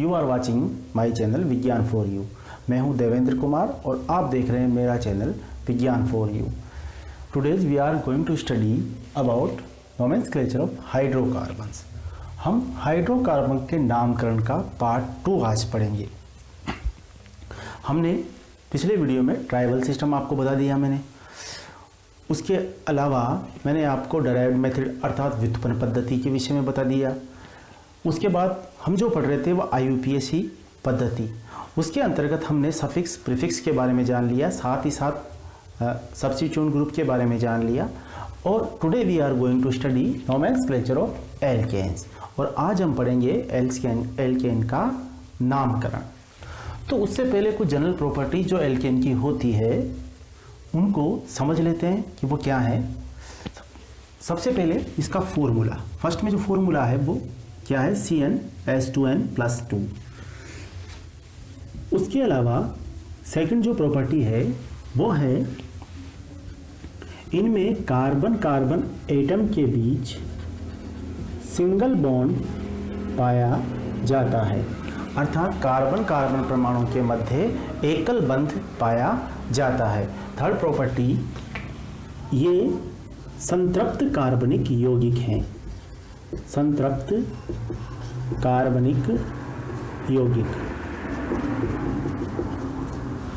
You are watching my channel Vigyan for you मैं हूँ देवेंद्र कुमार और आप देख रहे हैं मेरा channel Vigyan for you today's we are going to study about nomenclature of hydrocarbons हम हाइड्रोकार्बन के नामकरण का पार्ट टू आज पढ़ेंगे। हमने पिछले वीडियो में ट्राइबल सिस्टम आपको बता दिया मैंने। उसके अलावा मैंने आपको डराइव मेथड अर्थात व्युत्पन्न पद्धति के विषय में बता दिया। उसके बाद हम जो पढ़ रहे थे वो आई पद्धति। उसके अंतर्गत हमने सफिक्स प्रिफिक्स के बारे में जान लिया, साथ ही साथ सब्सिट्यूट ग्रुप के बारे में जान लिया और today we are going to study clutcher of alkanes और आज हम पढ़ेंगे एल्केन एल्केन का नामकरण। तो उससे पहले कुछ जनरल प्रॉपर्टी जो एल्केन की होती है, उनको समझ लेते हैं कि वो क्या है। सबसे पहले इसका फॉर्मूला फ़र्स्ट में जो फॉर्मूला है वो क्या है? C N S two N plus two उसके अलावा सेकंड जो प्रॉपर्टी है, वो है इनमें कार्बन कार्बन एटम के बीच सिंगल बॉन्ड पाया जाता है। अर्थात कार्बन कार्बन परमाणु के मध्य एकल बंध पाया जाता है। थर्ड प्रॉपर्टी ये संतृप्त कार्बनिक यौगिक हैं। संतृप्त, कार्बनिक, यौगिक।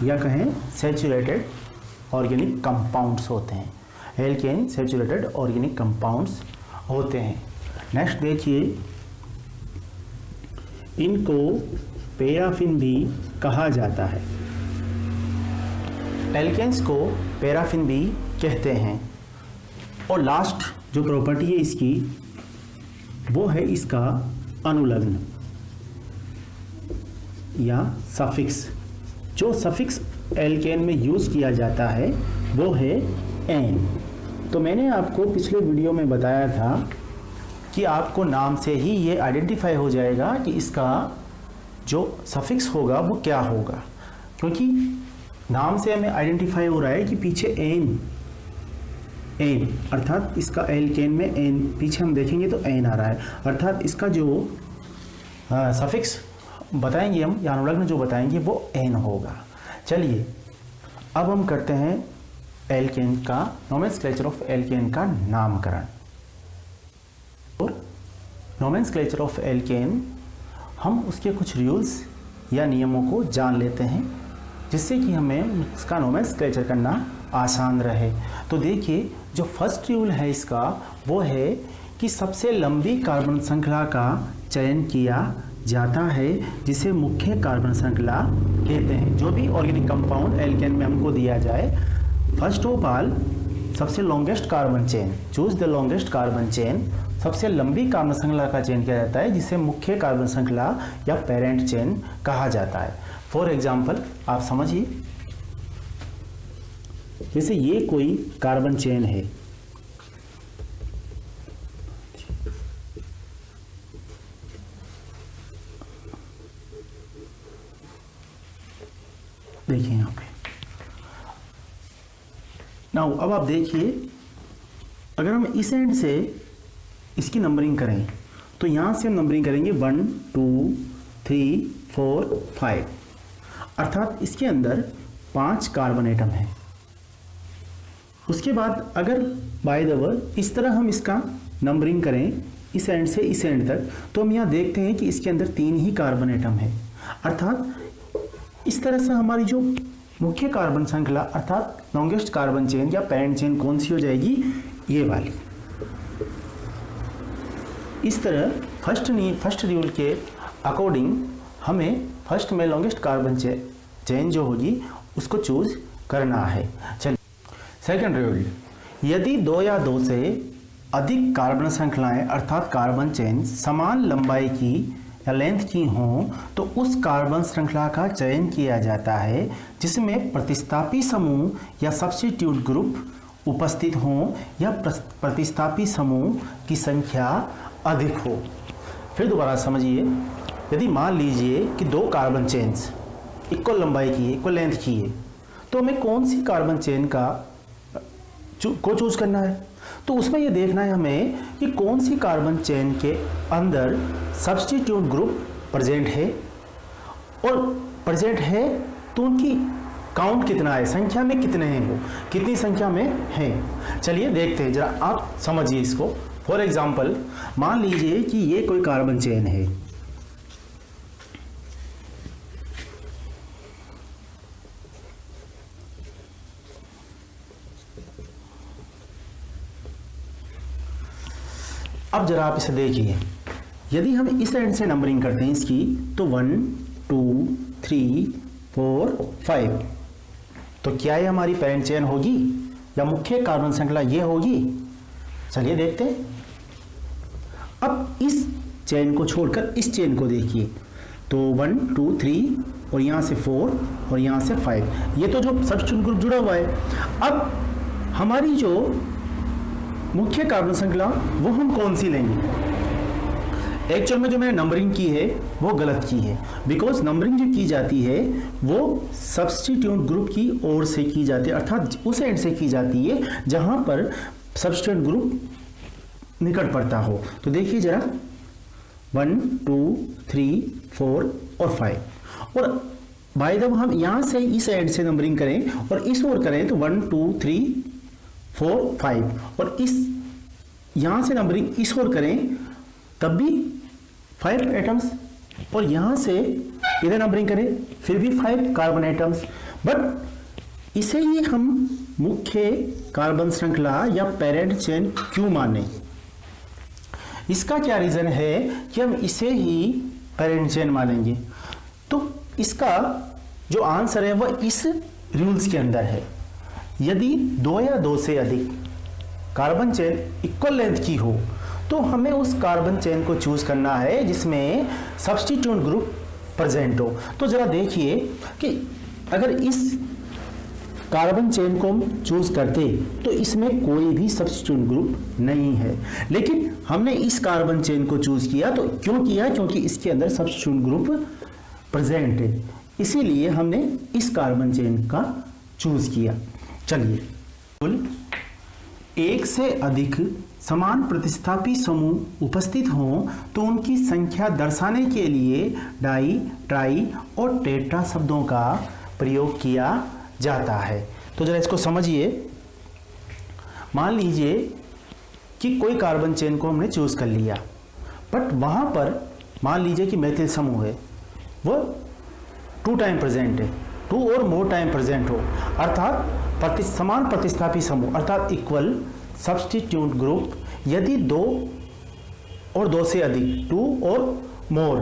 या कहें सेचुरेटेड ऑर्गेनिक कंपाउंड्स होते हैं। एल्केन सेचुरेटेड ऑर्गेनिक कंपाउंड्स होते हैं। नेक्स्ट देखिए, इनको पेराफिन भी कहा जाता है। एल्केन्स को पैराफिन भी कहते हैं। और लास्ट जो प्रॉपर्टी है इसकी वो है इसका अनुलग्न या सफिक्स। जो सफिक्स एल्केन में यूज़ किया जाता है, वो है एन। तो मैंने आपको पिछले वीडियो में बताया था कि आपको नाम से ही ये आइडेंटिफाई हो जाएगा कि इसका जो सफिक्स होगा, वो क्या होगा। क्योंकि नाम से हमें आइडेंटिफाई हो रहा है कि पीछे एन एन अर्थात इसका एल केन में एन पीछे हम देखेंगे तो एन आ रहा है। अर्थात इसका जो सफिक्स बताएँगे हम या अनुलग्न जो बताएँगे, वो एन होगा। चलिए, अब हम करते हैं एल्केन का नोमेंसक्लेचर ऑफ़ एल्केन का नामकरण। और नोमेंसक्लेचर ऑफ़ एल्केन हम उसके कुछ रूल्स या नियमों को जान लेते हैं, जिससे कि हमें इसका नोमेंसक्लेचर करना आसान रहे। तो देखिए जो फ़र्स्ट रूल है इसका, वो है कि सबसे लंबी कार्बन श्रृंखला का चयन किया जाता है, जिसे मुख्य कार्बन श्रृंखला कहते हैं। जो भी ऑर्गेनिक कंपाउंड एल्केन में हमको दिया जाए फ़र्स्ट ऑफ़ ऑल सबसे longest carbon chain choose the longest carbon chain सबसे लंबी कार्बन श्रृंखला का चयन किया जाता है, जिसे मुख्य कार्बन श्रृंखला या पेरेंट चेन कहा जाता है। फॉर एग्ज़ाम्पल आप समझिए जैसे ये कोई कार्बन चेन है। देखिए यहाँ पे। नाउ अब आप देखिए, अगर हम इस एंड से इसकी नंबरिंग करें तो यहाँ से हम नंबरिंग करेंगे one two three four five अर्थात इसके अंदर पाँच कार्बन एटम है। उसके बाद अगर बाय द वर्ड इस तरह हम इसका नंबरिंग करें, इस एंड से इस एंड तक तो हम यहाँ देखते हैं कि इसके अंदर तीन ही कार्बन एटम है। अर्थात, इस तरह से हमारी जो मुख्य कार्बन श्रृंखला, अर्थात लॉन्गेस्ट कार्बन चेन या पेरेंट चेन कौन सी हो जाएगी? ये वाली। इस तरह फ़र्स्ट नी फ़र्स्ट रूल के अकॉर्डिंग हमें फ़र्स्ट में लॉन्गेस्ट कार्बन चेन जो होगी, उसको चूज़ करना है। चलिए। सेकेंड रूल यदि दो या दो से अधिक कार्बन श्रृंखलाएँ अर्थात कार्बन चेन समान लंबाई की या लेंथ की हों तो उस कार्बन श्रृंखला का चयन किया जाता है, जिसमें प्रतिस्थापी समूह या सब्सिट्यूट ग्रुप उपस्थित हों या प्रतिस्थापी समूह की संख्या अधिक हो। फिर दोबारा समझिए, यदि मान लीजिए कि दो कार्बन चेन्स इक्वल लंबाई की है इक्वल लेंथ की है तो हमें कौन सी कार्बन चेन का को चूज़ करना है। तो उसमें यह देखना है हमें कि कौन सी कार्बन चेन के अंदर सब्सटीट्यूट ग्रुप प्रेजेंट है। और प्रेजेंट है तो उनकी काउंट कितना है? संख्या में कितने हैं वो? कितनी संख्या में है? चलिए देखते हैं। जरा आप समझिए इसको। फॉर एग्ज़ाम्पल मान लीजिए कि ये कोई कार्बन चेन है। अब जरा आप इसे देखिए। यदि हम इस एंड से नंबरिंग करते हैं इसकी तो one two three four five तो क्या ये हमारी पेरेंट चेन होगी? या मुख्य कार्बन श्रृंखला ये होगी? चलिए देखते हैं। अब इस चेन को छोड़कर इस चेन को देखिए। तो वन टू थ्री और यहाँ से फोर और यहाँ से फाइव ये तो जो सब्स्टिट्यूट ग्रुप जुड़ा हुआ है। अब हमारी जो मुख्य कार्बन श्रृंखला, वो हम कौन सी लेंगे? एक्चुअल में जो मैंने नंबरिंग की है, वो गलत की है। बिकॉज़ नंबरिंग जो की जाती है, वो सब्सटीट्यूट ग्रुप की ओर से की जाती है, अर्थात उस एंड से की जाती है, जहाँ पर सब्सटीट्यूट ग्रुप निकट पड़ता हो। तो देखिए जरा। वन टू थ्री फोर और फाइव और बाय जब हम यहाँ से इस एंड से नंबरिंग करें और इस ओर करें तो one two three four, five. और इस, यहाँ से नंबरिंग इस और करें, तब भी फाइव एटम्स और यहाँ से इधर नंबरिंग करें, फिर भी फाइव कार्बन एटम्स बट इसे ही हम मुख्य कार्बन श्रृंखला या पेरेंट चेन क्यों माने? इसका क्या रीजन है कि हम इसे ही पेरेंट चेन मानेंगे? तो इसका जो आंसर है, वह इस रूल्स के अंदर है। यदि दो या दो से अधिक कार्बन चेन इक्वल लेंथ की हो तो हमें उस कार्बन चेन को चूज़ करना है जिसमें सब्सटीट्यूट ग्रुप प्रेजेंट हो। तो जरा देखिए कि अगर इस कार्बन चेन को हम चूज़ करते तो इसमें कोई भी सब्सटीट्यूट ग्रुप नहीं है। लेकिन हमने इस कार्बन चेन को चूज़ किया तो क्यों किया? क्योंकि इसके अंदर सब्सटीट्यूट ग्रुप प्रेजेंट है। इसीलिए हमने इस कार्बन चेन का चूज़ किया। चलिए। एक से अधिक समान प्रतिस्थापी समूह उपस्थित हों तो उनकी संख्या दर्शाने के लिए डाई, ट्राई और टेट्रा शब्दों का प्रयोग किया जाता है। तो जरा इसको समझिए। मान लीजिए कि कोई कार्बन चेन को हमने चूज़ कर लिया। बट वहाँ पर मान लीजिए कि मैथिल समूह है। वो टू टाइम प्रेजेंट है। टू और मोर टाइम प्रेजेंट हो। अर्थात प्रति, समान प्रतिस्थापी समूह अर्थात इक्वल सब्सटीट्यूट ग्रुप यदि दो और दो से अधिक टू और मोर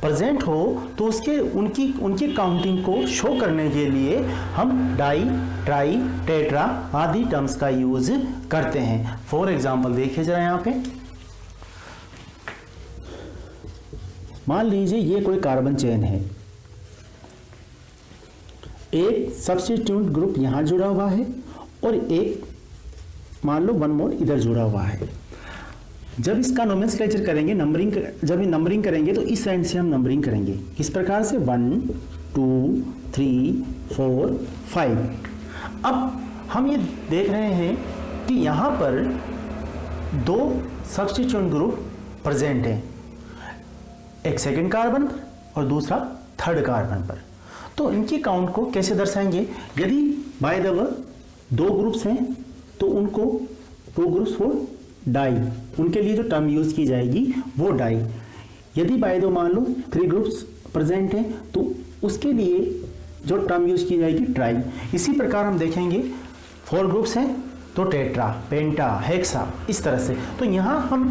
प्रेजेंट हो तो उसके उनकी उनकी काउंटिंग को शो करने के लिए हम डाई ट्राई टेट्रा आदि टर्म्स का यूज़ करते हैं। फॉर एग्ज़ाम्पल देखिए जरा यहाँ पे। मान लीजिए ये कोई कार्बन चेन है। एक सब्सटीट्यूट ग्रुप यहाँ जुड़ा हुआ है और एक, मान लो वन मोर इधर जुड़ा हुआ है। जब इसका नोमेंसक्लेचर करेंगे नंबरिंग जब ये नंबरिंग करेंगे तो इस एंड से हम नंबरिंग करेंगे। किस प्रकार से? One two three four five अब हम ये देख रहे हैं कि यहाँ पर दो सब्सटीट्यूट ग्रुप प्रेजेंट हैं। एक सेकेंड कार्बन पर और दूसरा थर्ड कार्बन पर। तो इनकी काउंट को कैसे दर्शाएँगे? यदि बाय द दो ग्रुप्स हैं तो उनको टू ग्रुप्स फॉर डाई उनके लिए जो टर्म यूज़ की जाएगी, वो डाई यदि बाय दो मान लो थ्री ग्रुप्स प्रेजेंट हैं तो उसके लिए जो टर्म यूज़ की जाएगी ट्राई इसी प्रकार हम देखेंगे फोर ग्रुप्स हैं तो टेट्रा पेंटा हेक्सा इस तरह से. तो यहाँ हम,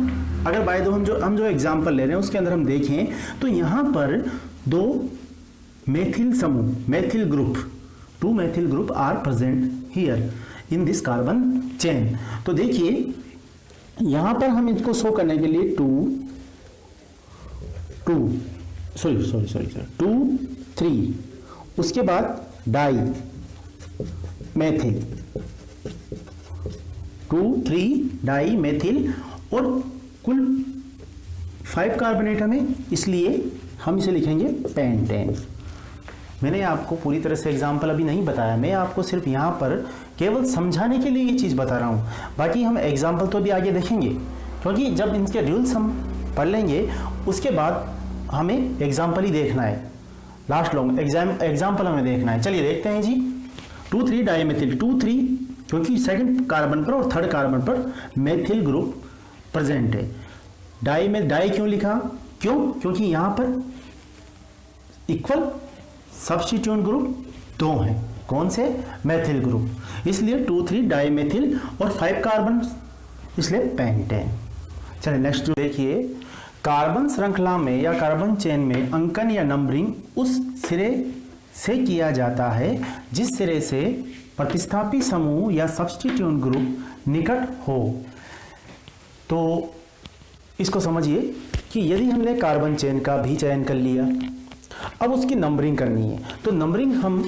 अगर बाय दो हम जो हम जो एग्ज़ाम्पल ले रहे हैं, उसके अंदर हम देखें तो यहाँ पर दो मेथिल समूह methyl group two methyl group are present here in this carbon chain तो देखिए, यहाँ पर हम इसको शो करने के लिए two two sorry sorry sorry sorry two three उसके बाद di methyl two three di methyl और कुल फाइव कार्बोनेट हमें इसलिए हम इसे लिखेंगे पेंटेन मैंने आपको पूरी तरह से एग्ज़ाम्पल अभी नहीं बताया। मैं आपको सिर्फ़ यहाँ पर केवल समझाने के लिए ये चीज़ बता रहा हूँ। बाकी हम एग्ज़ाम्पल तो भी आगे देखेंगे। क्योंकि जब इनके रूल्स हम पढ़ लेंगे, उसके बाद हमें एग्ज़ाम्पल ही देखना है। लास्ट लॉन्ग एग्ज़ाम एग्ज़ाम्पल हमें देखना है। चलिए देखते हैं जी। Two three dimethyl two three क्योंकि सेकंड कार्बन पर और थर्ड कार्बन पर मेथिल ग्रुप प्रेजेंट है। डाई में डाई क्यों लिखा? क्यों? क्योंकि यहाँ पर इक्वल सब्सटीट्यूट ग्रुप दो हैं। कौन से? मेथिल ग्रुप इसलिए टू थ्री डाई मेथिल और फाइव कार्बन इसलिए पेंटेन चलिए नेक्स्ट देखिए कार्बन श्रृंखला में या कार्बन चेन में अंकन या नंबरिंग उस सिरे से किया जाता है, जिस सिरे से प्रतिस्थापी समूह या सब्सटीट्यूट ग्रुप निकट हो। तो इसको समझिए कि यदि हमने कार्बन चेन का भी चयन कर लिया अब उसकी नंबरिंग करनी है। तो नंबरिंग हम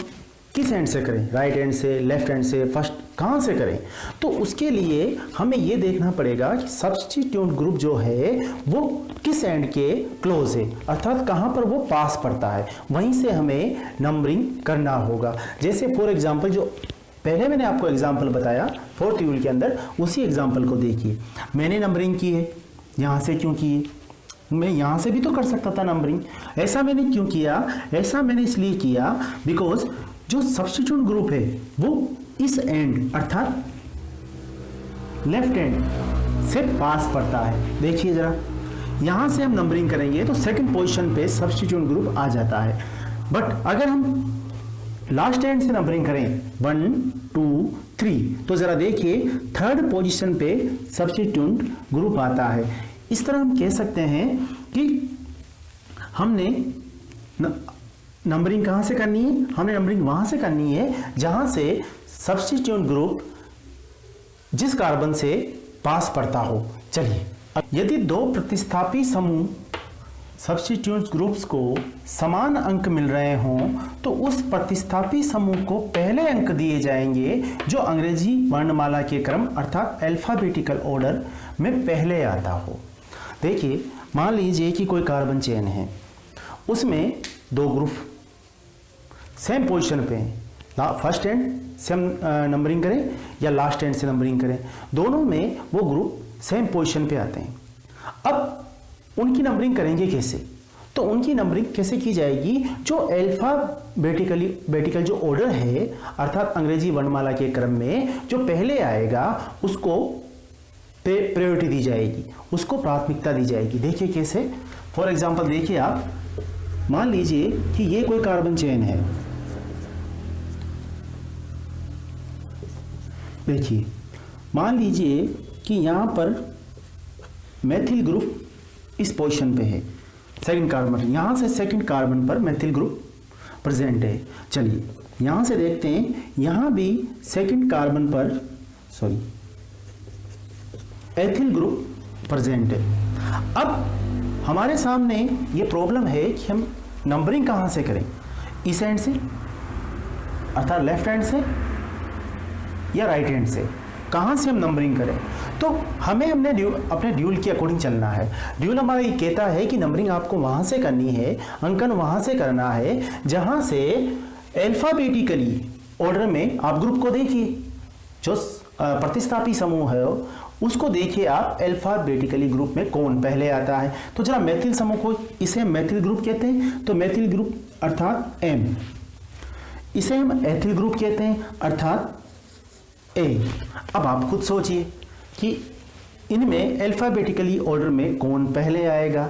किस एंड से करें? राइट एंड से लेफ़्ट एंड से फ़र्स्ट कहाँ से करें? तो उसके लिए हमें ये देखना पड़ेगा कि सब्सटीट्यूट ग्रुप जो है, वो किस एंड के क्लोज है? अर्थात कहाँ पर वो पास पड़ता है। वहीं से हमें नंबरिंग करना होगा। जैसे फॉर एग्ज़ाम्पल जो पहले मैंने आपको एग्ज़ाम्पल बताया फोर्थ यूल के अंदर, उसी एग्ज़ाम्पल को देखिए। मैंने नंबरिंग की है, यहाँ से क्यों की मैं यहाँ से भी तो कर सकता था नंबरिंग ऐसा मैंने क्यों किया? ऐसा मैंने इसलिए किया बिकॉज़ जो सब्सटीट्यूट ग्रुप है, वो इस एंड अर्थात लेफ़्ट एंड से पास पड़ता है। देखिए जरा, यहाँ से हम नंबरिंग करेंगे तो सेकंड पोजीशन पे सब्सटीट्यूट ग्रुप आ जाता है। बट अगर हम लास्ट एंड से नंबरिंग करें वन टू थ्री तो जरा देखिए थर्ड पोजीशन पे सब्सटीट्यूट ग्रुप आता है। इस तरह हम कह सकते हैं कि हमने नंबरिंग कहाँ से करनी है? हमने नंबरिंग वहाँ से करनी है, जहाँ से सब्सटीट्यूट ग्रुप जिस कार्बन से पास पड़ता हो। चलिए यदि दो प्रतिस्थापी समूह सब्सटीट्यूट ग्रुप्स को समान अंक मिल रहे हों तो उस प्रतिस्थापी समूह को पहले अंक दिए जाएँगे, जो अंग्रेज़ी वर्णमाला के क्रम अर्थात अल्फाबेटिकल ऑर्डर में पहले आता हो। देखिए, मान लीजिए कि कोई कार्बन चेन है। उसमें दो ग्रुप सेम पोजीशन पे हैं फ़र्स्ट एंड सेम नंबरिंग करें या लास्ट एंड से नंबरिंग करें। दोनों में वो ग्रुप सेम पोजीशन पे आते हैं। अब उनकी नंबरिंग करेंगे कैसे? तो उनकी नंबरिंग कैसे की जाएगी? जो एल्फा बेटिकली बेटिकल जो ऑर्डर है, अर्थात अंग्रेज़ी वर्णमाला के क्रम में, जो पहले आएगा, उसको प्रायोरिटी दी जाएगी, उसको प्राथमिकता दी जाएगी। देखिए कैसे फॉर एग्ज़ाम्पल देखिए आप, मान लीजिए कि ये कोई कार्बन चेन है। देखिए, मान लीजिए कि यहाँ पर मैथिल ग्रुप इस पोजीशन पे है सेकंड कार्बन यहाँ से सेकंड कार्बन पर मैथिल ग्रुप प्रेजेंट है। चलिए, यहाँ से देखते हैं, यहाँ भी सेकंड कार्बन पर सॉरी एथिल ग्रुप प्रेजेंट है। अब हमारे सामने ये प्रॉब्लम है कि हम नंबरिंग कहाँ से करें? इस एंड से अर्थात लेफ़्ट हैंड से या राइट हैंड से? कहाँ से हम नंबरिंग करें? तो हमें हमने ड्यू, अपने ड्यूल के अकॉर्डिंग चलना है। ड्यूल हमारा ये कहता है कि नंबरिंग आपको वहाँ से करनी है अंकन वहाँ से करना है जहाँ से अल्फाबेटिकली ऑर्डर में आप ग्रुप को देखिए जो प्रतिस्थापी समूह है, उसको देखिए आप अल्फाबेटिकली ग्रुप में कौन पहले आता है। तो जरा मैथिल समूह को इसे मैथिल ग्रुप कहते हैं तो मैथिल ग्रुप अर्थात एम इसे हम एथिल ग्रुप कहते हैं, अर्थात ए अब आप खुद सोचिए कि इनमें अल्फाबेटिकली ऑर्डर में कौन पहले आएगा।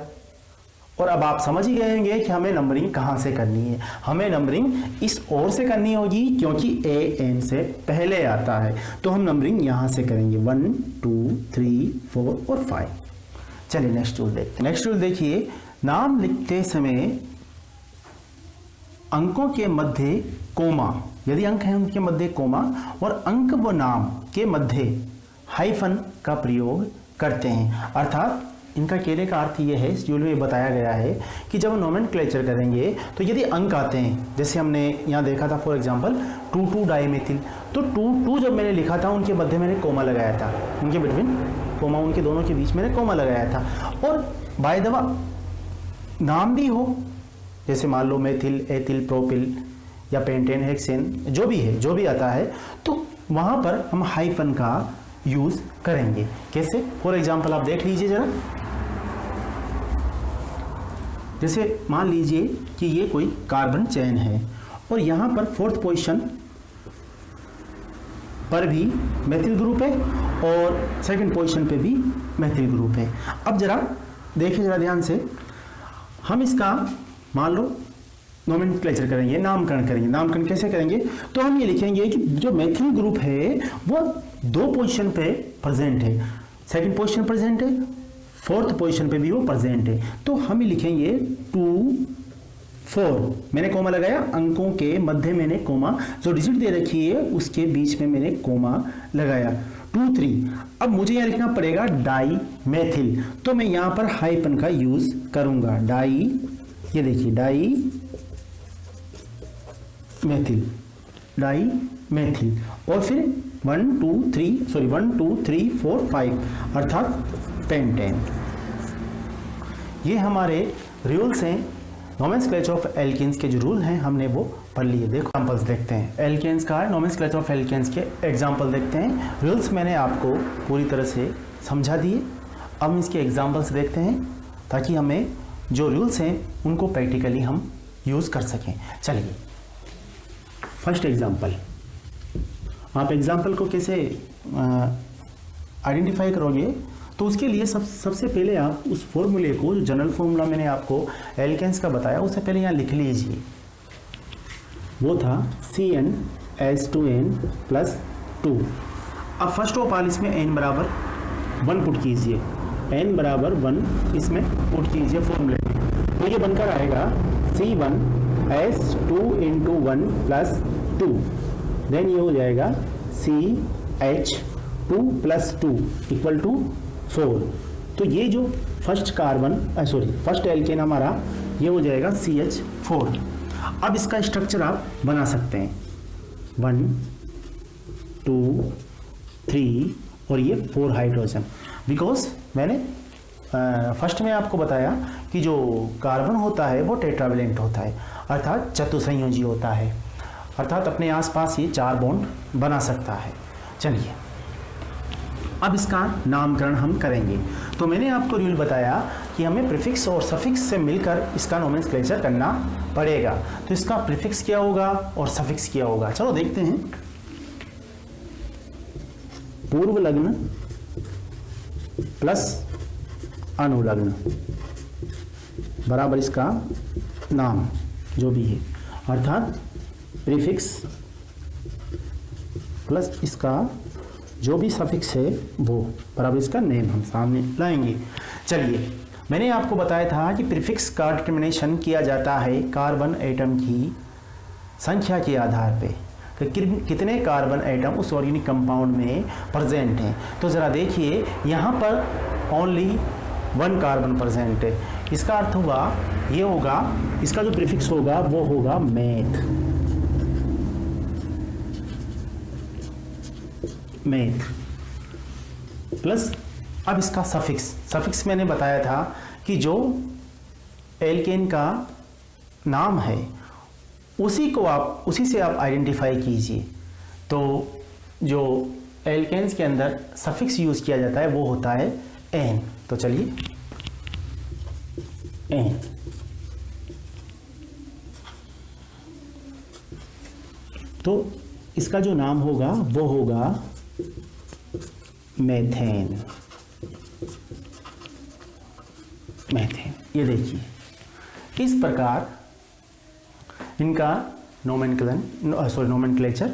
और अब आप समझ ही गए होंगे कि हमें नंबरिंग कहाँ से करनी है। हमें नंबरिंग इस ओर से करनी होगी क्योंकि ए एन से पहले आता है। तो हम नंबरिंग यहाँ से करेंगे। वन टू थ्री फोर और फाइव चलिए नेक्स्ट रूल देखते हैं। नेक्स्ट रूल देखिए। नाम लिखते समय अंकों के मध्य कोमा, यदि अंक है उनके मध्य कोमा, और अंक व नाम के मध्य हाइफन का प्रयोग करते हैं। अर्थात इनका कहने का अर्थ ये है ड्यूल में बताया गया है कि जब हम नोमेंट क्लेचर करेंगे तो यदि अंक आते हैं, जैसे हमने यहाँ देखा था for example two two dimethyl तो टू टू जब मैंने लिखा था, उनके मध्य मैंने कोमा लगाया था। उनके बिटवीन कोमा उनके दोनों के बीच मैंने कोमा लगाया था। और बाय दवा नाम भी हो, जैसे मान लो मेथिल एथिल प्रोपिल या पेंटेन हेक्सेन जो भी है, जो भी आता है तो वहाँ पर हम हाइफन का यूज़ करेंगे। कैसे? फॉर एग्ज़ाम्पल आप देख लीजिए जरा। जैसे मान लीजिए कि ये कोई कार्बन चैन है और यहाँ पर फोर्थ पोजीशन पर भी मैथिल ग्रुप है और सेकंड पोजीशन पे भी मैथिल ग्रुप है। अब जरा देखिए, जरा ध्यान से। हम इसका, मान लो नोमेन करेंगे, नामकरण करेंगे। नामकरण कैसे करेंगे? तो हम ये लिखेंगे कि जो मैथिल ग्रुप है, वो दो पोजीशन पे प्रेजेंट है। सेकंड पोजीशन प्रेजेंट है फोर्थ पोजीशन पे भी वो प्रेजेंट है। तो हम लिखेंगे टू, फोर। मैंने कोमा लगाया, अंकों के मध्य मैंने कोमा। जो डिजिट दे रखी है, उसके बीच में मैंने कोमा लगाया। Two, three. अब मुझे यहाँ लिखना पड़ेगा डाई मैथिल तो मैं यहाँ पर हाइपन का यूज़ करूँगा। डाई, ये देखिए डाई मैथिल डाई मैथिल और फिर one, two, three sorry one, two, three, four, five. अर्थात टेन टेन ये हमारे रूल्स हैं। नॉमेंस क्लेच ऑफ़ एल्किन्स के जो रूल हैं, हमने वो पढ़ लिए। देखो एग्जाम्पल्स देखते हैं। एल्केन्स का नोमेंस क्लेच ऑफ़ एल्केन्स के एग्ज़ाम्पल देखते हैं। रूल्स मैंने आपको पूरी तरह से समझा दिए। अब इसके एग्जाम्पल्स देखते हैं, ताकि हमें जो रूल्स हैं, उनको प्रैक्टिकली हम यूज़ कर सकें। चलिए। फ़र्स्ट एग्ज़ाम्पल आप एग्ज़ाम्पल को कैसे आइडेंटिफाई करोगे? तो उसके लिए सब, सबसे पहले आप उस फॉर्मूले को, जो जनरल फॉर्मूला मैंने आपको एल्केंस का बताया, उससे पहले यहाँ लिख लीजिए। वो था C N S two N plus two अब फ़र्स्ट ऑफ़ ऑल इसमें एन बराबर वन पुट कीजिए। एन बराबर वन इसमें पुट कीजिए फॉर्मूले तो ये बनकर आएगा C one S two into one plus two then ये हो जाएगा C H two plus two equal to four तो ये जो first carbon sorry first alkane हमारा, ये हो जाएगा सी एच फोर अब इसका स्ट्रक्चर आप बना सकते हैं। वन टू थ्री और ये फोर हाइड्रोजन बिकॉज़ मैंने फ़र्स्ट में आपको बताया कि जो कार्बन होता है, वो टेट्रावेलेंट होता है। अर्थात चतुसंयोजी होता है। अर्थात अपने आसपास ये चार बॉन्ड बना सकता है। चलिए। अब इसका नामकरण हम करेंगे। तो मैंने आपको रूल बताया कि हमें प्रिफिक्स और सफिक्स से मिलकर इसका नोमेंसक्लेचर करना पड़ेगा। तो इसका प्रिफिक्स क्या होगा और सफिक्स क्या होगा? चलो देखते हैं। पूर्व लग्न प्लस अनुलग्न बराबर इसका नाम, जो भी है। अर्थात प्रीफिक्स प्लस इसका जो भी सफिक्स है, वो। बराबर इसका नेम हम सामने लाएँगे। चलिए, मैंने आपको बताया था कि प्रीफिक्स का डिटर्मिनेशन किया जाता है कार्बन एटम की संख्या के आधार पे। कि कितने कार्बन एटम उस ऑर्गेनिक कंपाउंड में प्रेजेंट हैं। तो ज़रा देखिए, यहाँ पर ओनली वन कार्बन प्रेजेंट है। इसका अर्थ हुआ ये होगा, इसका जो प्रीफिक्स होगा, वो होगा मैथ मैथ प्लस अब इसका सफिक्स सफिक्स मैंने बताया था कि जो एल्केन का नाम है, उसी को आप, उसी से आप आइडेंटिफाई कीजिए। तो जो एल्केन्स के अंदर सफिक्स यूज़ किया जाता है, वो होता है एन तो चलिए एन तो इसका जो नाम होगा, वो होगा मेथेन मेथेन ये देखिए इस प्रकार इनका नोमेनक्लन सॉरी नोमेनक्लेचर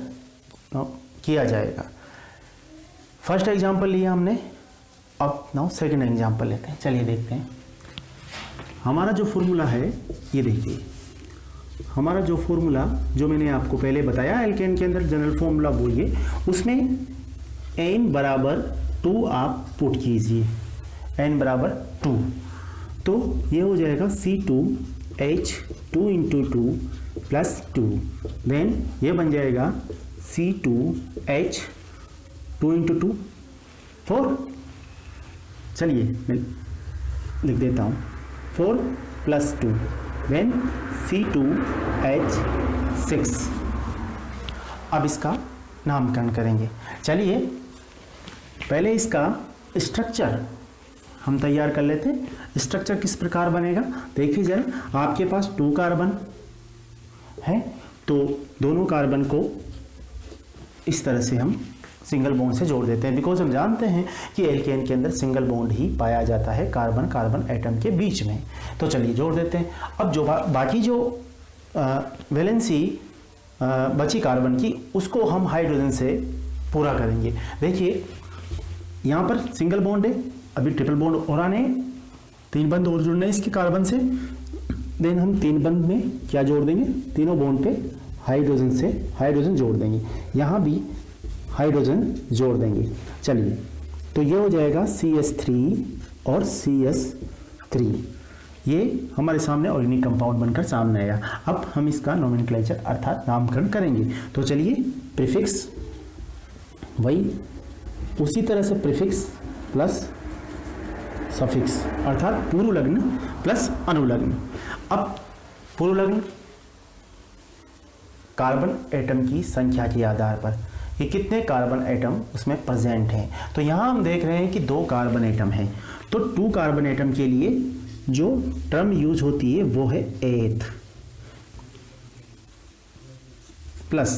किया जाएगा? फ़र्स्ट एग्जांपल लिया हमने, अब नाउ सेकंड एग्जांपल लेते हैं। चलिए देखते हैं। हमारा जो फॉर्मूला है, ये देखिए। हमारा जो फॉर्मूला जो मैंने आपको पहले बताया एल्केन के अंदर जनरल फॉर्मूला ये, उसमें एन बराबर टू आप पुट कीजिए। एन बराबर टू। तो ये हो जाएगा C two H two into two plus two then ये बन जाएगा C two H two into two four चलिए, मैं लिख देता हूँ। Four plus two then C two H six अब इसका नामकरण करेंगे। चलिए पहले इसका स्ट्रक्चर हम तैयार कर लेते हैं। स्ट्रक्चर किस प्रकार बनेगा? देखिए जरा आपके पास टू कार्बन है तो दोनों कार्बन को इस तरह से हम सिंगल बॉन्ड से जोड़ देते हैं। बिकॉज़ हम जानते हैं कि एल्केन के अंदर सिंगल बॉन्ड ही पाया जाता है कार्बन कार्बन एटम के बीच में। तो चलिए जोड़ देते हैं। अब जो बा, बाकी जो वैलेंसी बची कार्बन की उसको हम हाइड्रोजन से पूरा करेंगे। देखिए यहाँ पर सिंगल बॉन्ड है, अभी ट्रिपल बॉन्ड और आने तीन बंद और जुड़ने इसके कार्बन से। देन हम तीन बंद में क्या जोड़ देंगे? तीनों बॉन्ड पे हाइड्रोजन से हाइड्रोजन जोड़ देंगे। यहाँ भी हाइड्रोजन जोड़ देंगे। चलिए तो ये हो जाएगा सी एस थ्री और सी एस थ्री ये हमारे सामने ऑर्गेनिक कंपाउंड बनकर सामने आया। अब हम इसका नोमेनक्लेचर अर्थात नामकरण करेंगे। तो चलिए प्रीफिक्स वही उसी तरह से प्रीफिक्स प्लस सफिक्स, अर्थात पूर्व लग्न प्लस अनुलग्न। अब पूर्व लग्न कार्बन एटम की संख्या के आधार पर। ये कितने कार्बन एटम उसमें प्रेजेंट हैं? तो यहाँ हम देख रहे हैं कि दो कार्बन एटम हैं। तो टू कार्बन एटम के लिए जो टर्म यूज़ होती है वो है एथ प्लस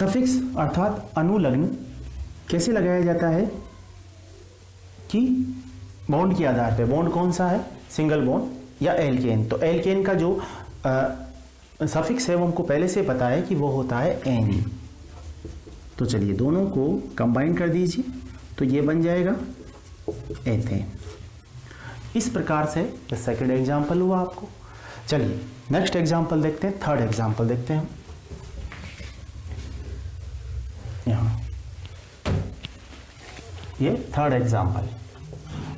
सफिक्स अर्थात अनुलग्न कैसे लगाया जाता है? कि बॉन्ड के आधार पे। बॉन्ड कौन सा है? सिंगल बॉन्ड या एल्केन तो एल्केन का जो सफिक्स है वो हमको पहले से पता है कि वो होता है एन तो चलिए दोनों को कंबाइन कर दीजिए तो ये बन जाएगा एथेन इस प्रकार से सेकंड एग्जांपल हुआ आपको। चलिए नेक्स्ट एग्जांपल देखते हैं थर्ड एग्जांपल देखते हैं यहाँ। ये थर्ड एग्जांपल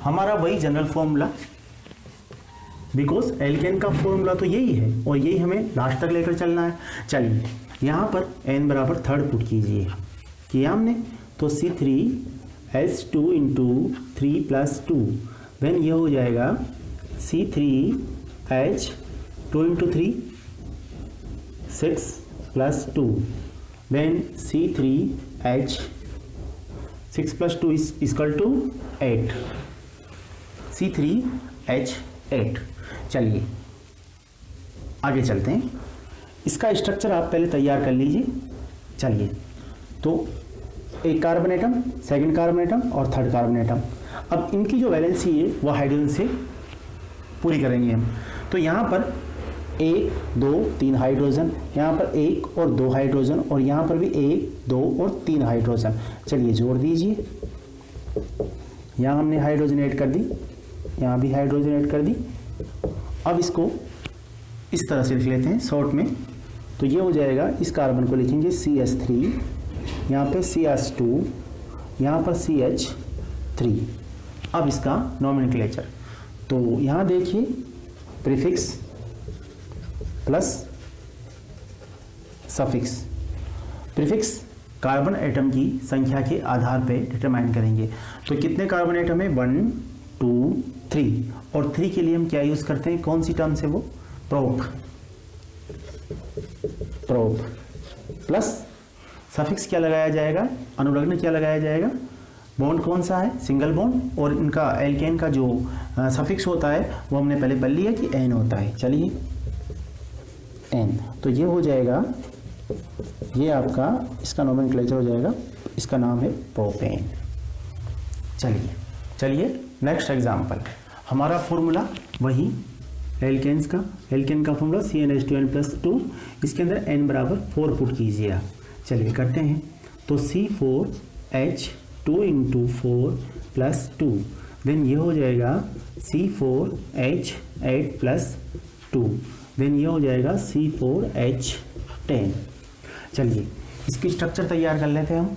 हमारा वही जनरल फॉर्मूला बिकॉज़ एल्केन का फॉर्मूला तो यही है, और यही हमें लास्ट तक लेकर चलना है। चलिए, यहाँ पर एन बराबर थर्ड पुट कीजिए। किया हमने? तो C three H two into three plus two then ये हो जाएगा C three H two into three six plus two H six plus two is equal to eight C three H eight चलिए, आगे चलते हैं। इसका स्ट्रक्चर आप पहले तैयार कर लीजिए। चलिए तो एक carbon atom second carbon atom और थर्ड कार्बन एटम अब इनकी जो वैलेंसी है, वो हाइड्रोजन से पूरी करेंगे हम। तो यहाँ पर एक दो, तीन हाइड्रोजन यहाँ पर एक और दो हाइड्रोजन और यहाँ पर भी एक दो और तीन हाइड्रोजन चलिए जोड़ दीजिए। यहाँ हमने हाइड्रोजन ऐड कर दी, यहाँ भी हाइड्रोजन ऐड कर दी। अब इसको इस तरह से लिख लेते हैं शॉर्ट में। तो ये हो जाएगा, इस कार्बन को लिखेंगे सी एस थ्री यहाँ पर सी एच टू यहाँ पर सी एच थ्री अब इसका नॉमिन तो यहाँ देखिए prefix plus suffix. Prefix carbon atom की संख्या के आधार पे डिटरमाइन करेंगे। तो कितने कार्बन एटम है? One, two, three. और थ्री के लिए हम क्या यूज़ करते हैं? कौन सी टर्म से वो? प्रोप प्रोप प्लस सफिक्स क्या लगाया जाएगा? अनुलग्न क्या लगाया जाएगा? बॉन्ड कौन सा है? Single bond. और इनका एल्केन का जो सफिक्स होता है, वो हमने पहले पढ़ लिया कि एन होता है। चलिए। एन तो ये हो जाएगा, ये आपका, इसका नोमेन हो जाएगा, इसका नाम है प्रोपेन चलिए चलिए नेक्स्ट एग्ज़ाम्पल हमारा फॉर्मूला वही एल्केन्स का एल्केन का formula C N H two N plus two इसके अंदर एन बराबर फोर पुट कीजिए आप. चलिए, करते हैं. तो C four H two into four plus two then ये हो जाएगा C four H eight plus two then ये हो जाएगा सी फोर एच टेन चलिए, इसकी स्ट्रक्चर तैयार कर लेते हैं हम।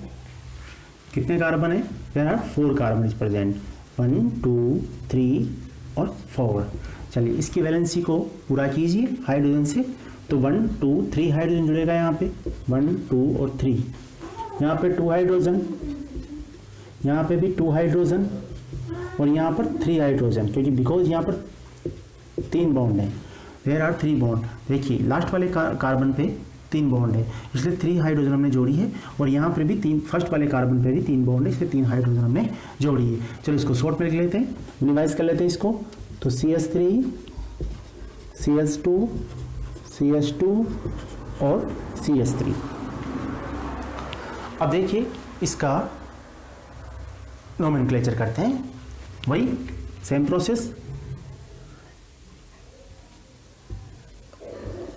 कितने कार्बन है? There are four carbon is present one two three और फोर चलिए, इसकी वैलेंसी को पूरा कीजिए हाइड्रोजन से। तो वन टू थ्री हाइड्रोजन जुड़ेगा यहाँ पे। वन टू और थ्री यहाँ पे टू हाइड्रोजन यहाँ पे भी टू हाइड्रोजन और यहाँ पर थ्री हाइड्रोजन क्योंकि बिकॉज़ यहाँ पर तीन बाउंड है। देर आर थ्री बॉन्ड देखिए लास्ट वाले कार्बन पे तीन बॉन्ड है। इसलिए थ्री हाइड्रोजन हमने जोड़ी है और यहाँ पर भी तीन फ़र्स्ट वाले कार्बन पे भी तीन बॉन्ड है, इसलिए तीन हाइड्रोजन हमने जोड़ी है। चलो इसको शॉर्ट में लिख लेते हैं। मिनिमाइज कर लेते हैं इसको। तो C S three C S two C S two और सी एस थ्री अब देखिए, इसका नोमेन करते हैं। वही सेम प्रोसेस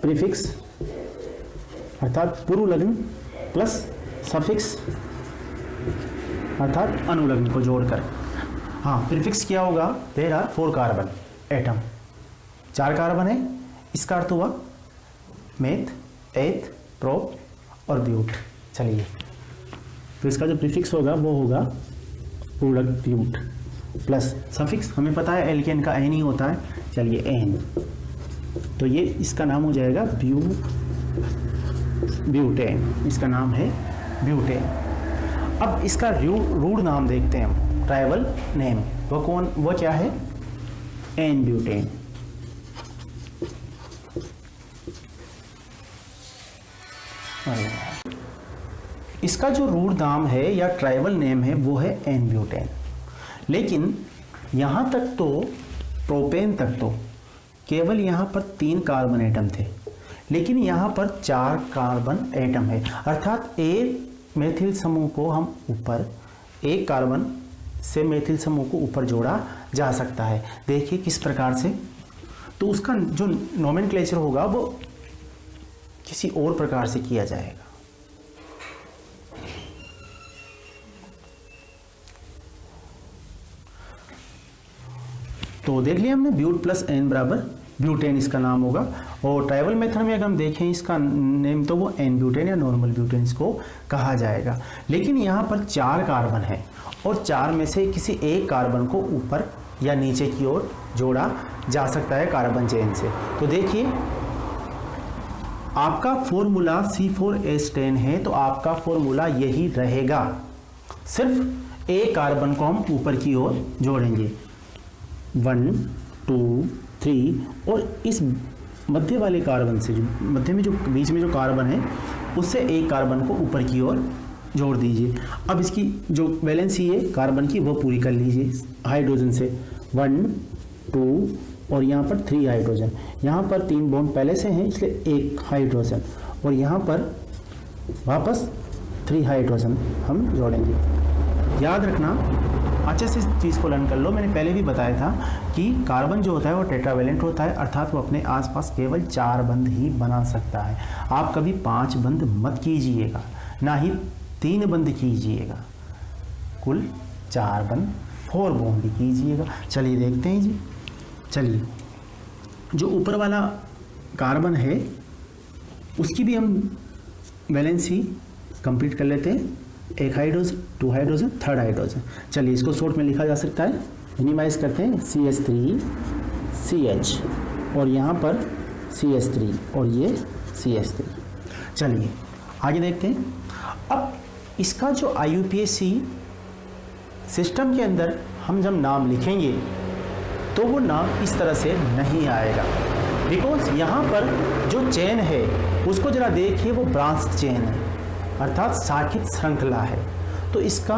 प्रीफिक्स। अर्थात पूर्व लग्न प्लस सफिक्स। अर्थात अनुलग्न को जोड़कर। हाँ प्रीफिक्स क्या होगा? There are four carbon atom चार कार्बन है। इसका अर्थ हुआ मेथ एथ प्रोप और ब्यूट चलिए। तो इसका जो प्रीफिक्स होगा, वो होगा पूर्णक ब्यूट प्लस सफिक्स, हमें पता है एल्केन का एन ही होता है। चलिए एन तो ये इसका नाम हो जाएगा ब्यू ब्यूटेन। इसका नाम है ब्यूटेन। अब इसका रूड नाम देखते हैं हम। Trivial name. वो कौन वो क्या है? N butane. इसका जो रूट नाम है या ट्राइबल नेम है, वो है एन ब्यूटेन। लेकिन यहाँ तक तो प्रोपेन तक तो केवल यहाँ पर तीन कार्बन एटम थे, लेकिन यहाँ पर चार कार्बन एटम है। अर्थात एक मेथिल समूह को हम ऊपर एक कार्बन से मेथिल समूह को ऊपर जोड़ा जा सकता है। देखिए किस प्रकार से। तो उसका जो नोमेन होगा, वो किसी और प्रकार से किया जाएगा। तो देख लिया हमने ब्यूट प्लस एन बराबर ब्यूटेन इसका नाम होगा। और ट्राइबल मेथड में अगर हम देखें इसका नेम तो वो एन ब्यूटेन या नॉर्मल ब्यूटेन इसको कहा जाएगा। लेकिन यहाँ पर चार कार्बन है और चार में से किसी एक कार्बन को ऊपर या नीचे की ओर जोड़ा जा सकता है कार्बन चेन से। तो देखिए, आपका formula C four S ten है तो आपका फॉर्मूला यही रहेगा। सिर्फ़ एक कार्बन को हम ऊपर की ओर जोड़ेंगे। वन टू थ्री और इस मध्य वाले कार्बन से जो, मध्य में जो, बीच में जो कार्बन है, उससे एक कार्बन को ऊपर की ओर जोड़ दीजिए। अब इसकी जो वैलेंसी है कार्बन की, वो पूरी कर लीजिए हाइड्रोजन से। वन टू और यहाँ पर थ्री हाइड्रोजन यहाँ पर तीन बॉन्ड पहले से हैं, इसलिए एक हाइड्रोजन और यहाँ पर वापस थ्री हाइड्रोजन हम जोड़ेंगे। याद रखना अच्छे से इस चीज़ को लर्न कर लो। मैंने पहले भी बताया था कि कार्बन जो होता है वो टेट्रावेलेंट होता है, अर्थात वो अपने आसपास केवल चार बंद ही बना सकता है। आप कभी पाँच बंद मत कीजिएगा, ना ही तीन बंद कीजिएगा। कुल चार बंद फोर बॉन्ड कीजिएगा। चलिए देखते हैं जी। चलिए, जो ऊपर वाला कार्बन है, उसकी भी हम वैलेंसी कंप्लीट कर लेते हैं। एक hydrogen two hydrogen third hydrogen चलिए, इसको शॉर्ट में लिखा जा सकता है। मिनिमाइज करते हैं। C H three C H और यहाँ पर सी एच थ्री और ये सी एच थ्री चलिए, आगे देखते हैं। अब इसका जो I U P S C system के अंदर हम जब नाम लिखेंगे तो वो नाम इस तरह से नहीं आएगा। बिकॉज़ यहाँ पर जो चेन है, उसको ज़रा देखिए, वो ब्रांच चेन है। अर्थात साखित श्रृंखला है। तो इसका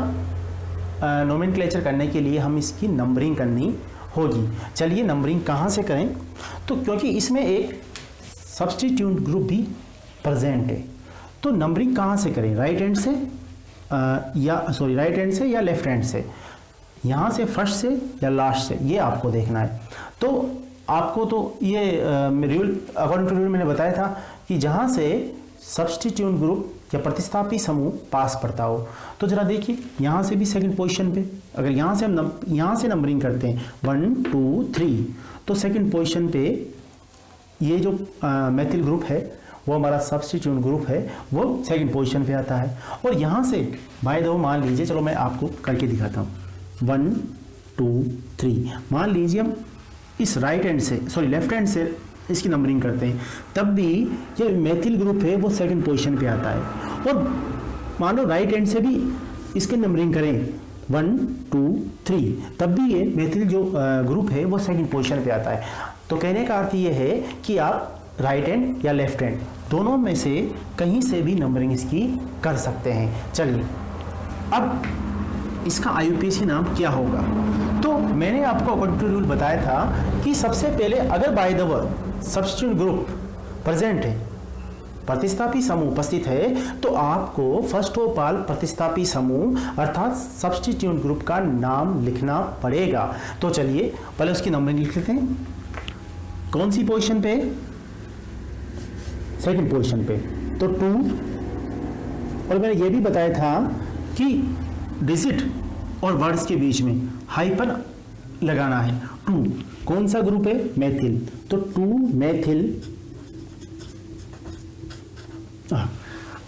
नोमिन करने के लिए हम इसकी नंबरिंग करनी होगी। चलिए नंबरिंग कहाँ से करें? तो क्योंकि इसमें एक सब्सटीट्यूट ग्रुप भी प्रेजेंट है। तो नंबरिंग कहाँ से करें? राइट हैंड से आ, या सॉरी राइट हैंड से या लेफ़्ट हैंड से? यहाँ से फ़र्स्ट से या लास्ट से? ये आपको देखना है। तो आपको तो ये रूल अकॉर्डिंग टू रूल मैंने बताया था कि जहाँ से सब्सटीट्यूट ग्रुप या प्रतिस्थापी समूह पास पड़ता हो तो जरा देखिए, यहाँ से भी सेकंड पोजीशन पे, अगर यहाँ से हम यहाँ से नंबरिंग करते हैं वन टू थ्री तो सेकंड पोजीशन पे ये जो मैथिल ग्रुप है, वो हमारा सब्सटीट्यूट ग्रुप है, वो सेकंड पोजीशन पे आता है। और यहाँ से बाय दो मान लीजिए, चलो मैं आपको करके दिखाता हूँ। वन टू थ्री मान लीजिए हम इस राइट हैंड से सॉरी लेफ़्ट हैंड से इसकी नंबरिंग करते हैं। तब भी ये मैथिल ग्रुप है, वो सेकंड पोजीशन पे आता है। और मान लो राइट हैंड से भी इसकी नंबरिंग करें। वन टू थ्री तब भी ये मैथिल जो ग्रुप है, वो सेकंड पोजीशन पे आता है। तो कहने का अर्थ ये है कि आप राइट हैंड या लेफ़्ट हैंड दोनों में से कहीं से भी नंबरिंग इसकी कर सकते हैं। चलिए, अब इसका आई नाम क्या होगा? तो मैंने आपको अकॉर्डिंग टू रूल बताया था कि सबसे पहले अगर by the word substitute group present है। प्रतिस्थापी समूह उपस्थित है तो आपको फ़र्स्ट ऑफ़ ऑल प्रतिस्थापी समूह, अर्थात सब्सटीट्यूट ग्रुप का नाम लिखना पड़ेगा। तो चलिए, पहले उसकी नंबरिंग लिख लेते हैं। कौन सी पोजीशन पे? सेकंड पोजीशन पे। तो टू और मैंने ये भी बताया था कि डिजिट और वर्ड्स के बीच में हाइपन लगाना है। टू। कौन सा ग्रुप है? मैथिल तो टू मैथिल